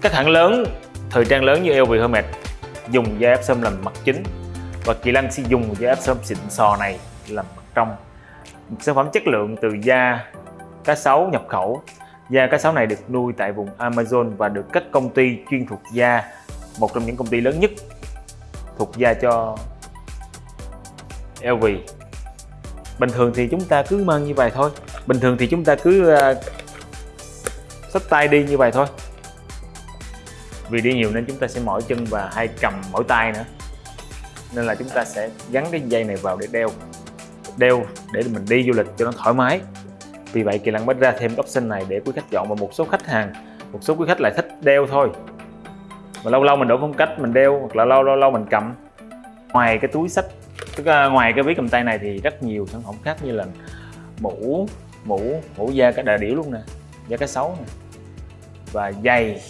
các hãng lớn thời trang lớn như LV Hermes dùng da ép sâm làm mặt chính. Và Kỳ Lân sẽ dùng da ép sâm xịn sò này làm mặt trong. Một sản phẩm chất lượng từ da cá sấu nhập khẩu. Da cá sấu này được nuôi tại vùng Amazon và được các công ty chuyên thuộc da một trong những công ty lớn nhất thuộc da cho LV bình thường thì chúng ta cứ mang như vậy thôi. Bình thường thì chúng ta cứ uh, xách tay đi như vậy thôi vì đi nhiều nên chúng ta sẽ mỏi chân và hay cầm mỏi tay nữa. Nên là chúng ta sẽ gắn cái dây này vào để đeo đeo để mình đi du lịch cho nó thoải mái. Vì vậy, kỳ lân mới ra thêm option này để quý khách chọn và một số khách hàng, một số quý khách lại thích đeo thôi. Mà lâu lâu mình đổi phong cách, mình đeo, hoặc là lâu lâu lâu mình cầm. Ngoài cái túi sách, tức là ngoài cái ví cầm tay này thì rất nhiều sản phẩm khác như là mũ mũ mũ da cả đà điểu luôn nè, da cá sấu nè, và giày.